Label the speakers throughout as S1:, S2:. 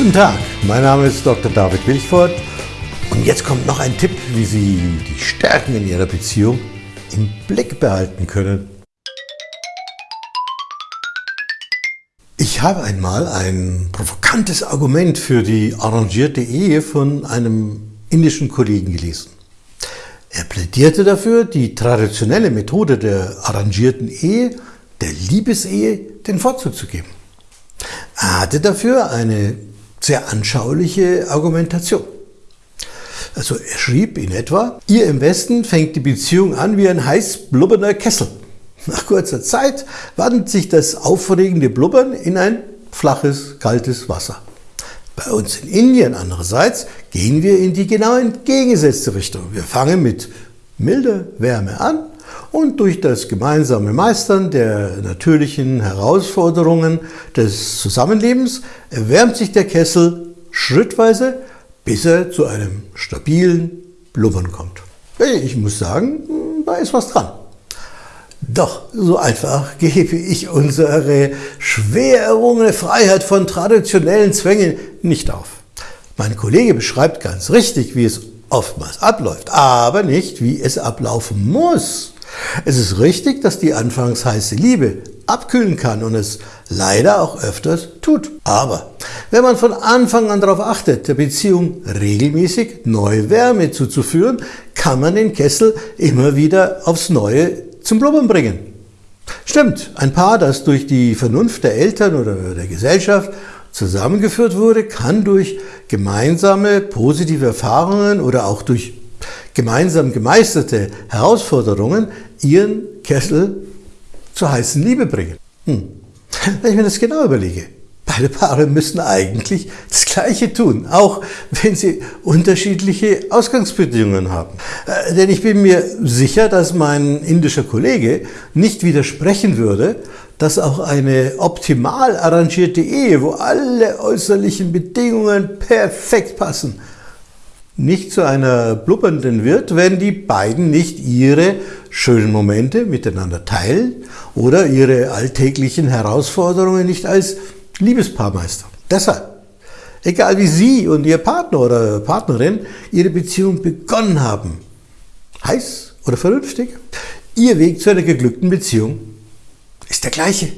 S1: Guten Tag, mein Name ist Dr. David Wilchford und jetzt kommt noch ein Tipp, wie Sie die Stärken in Ihrer Beziehung im Blick behalten können. Ich habe einmal ein provokantes Argument für die arrangierte Ehe von einem indischen Kollegen gelesen. Er plädierte dafür, die traditionelle Methode der arrangierten Ehe, der Liebesehe, den Vorzug zu geben. Er hatte dafür eine sehr anschauliche Argumentation. Also er schrieb in etwa, ihr im Westen fängt die Beziehung an wie ein heiß blubbernder Kessel. Nach kurzer Zeit wandelt sich das aufregende Blubbern in ein flaches, kaltes Wasser. Bei uns in Indien andererseits gehen wir in die genau entgegengesetzte Richtung. Wir fangen mit milder Wärme an und durch das gemeinsame Meistern der natürlichen Herausforderungen des Zusammenlebens erwärmt sich der Kessel schrittweise, bis er zu einem stabilen Blubbern kommt. Ich muss sagen, da ist was dran. Doch so einfach gebe ich unsere schwer errungene Freiheit von traditionellen Zwängen nicht auf. Mein Kollege beschreibt ganz richtig, wie es oftmals abläuft, aber nicht, wie es ablaufen muss. Es ist richtig, dass die anfangs heiße Liebe abkühlen kann und es leider auch öfters tut. Aber wenn man von Anfang an darauf achtet, der Beziehung regelmäßig neue Wärme zuzuführen, kann man den Kessel immer wieder aufs Neue zum Blubbern bringen. Stimmt, ein Paar, das durch die Vernunft der Eltern oder der Gesellschaft zusammengeführt wurde, kann durch gemeinsame positive Erfahrungen oder auch durch gemeinsam gemeisterte Herausforderungen ihren Kessel zur heißen Liebe bringen. Hm. Wenn ich mir das genau überlege, beide Paare müssen eigentlich das Gleiche tun, auch wenn sie unterschiedliche Ausgangsbedingungen haben. Äh, denn ich bin mir sicher, dass mein indischer Kollege nicht widersprechen würde, dass auch eine optimal arrangierte Ehe, wo alle äußerlichen Bedingungen perfekt passen, nicht zu einer blubbernden wird, wenn die beiden nicht ihre schönen Momente miteinander teilen oder ihre alltäglichen Herausforderungen nicht als Liebespaar meistern. Deshalb, egal wie Sie und Ihr Partner oder Partnerin Ihre Beziehung begonnen haben, heiß oder vernünftig, Ihr Weg zu einer geglückten Beziehung ist der gleiche.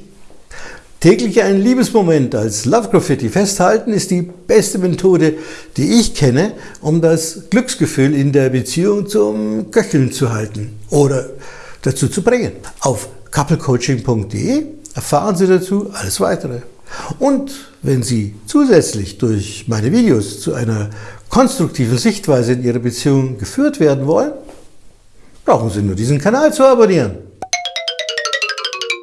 S1: Täglich einen Liebesmoment als Love Graffiti festhalten ist die beste Methode, die ich kenne, um das Glücksgefühl in der Beziehung zum Köcheln zu halten oder dazu zu bringen. Auf couplecoaching.de erfahren Sie dazu alles weitere. Und wenn Sie zusätzlich durch meine Videos zu einer konstruktiven Sichtweise in Ihrer Beziehung geführt werden wollen, brauchen Sie nur diesen Kanal zu abonnieren.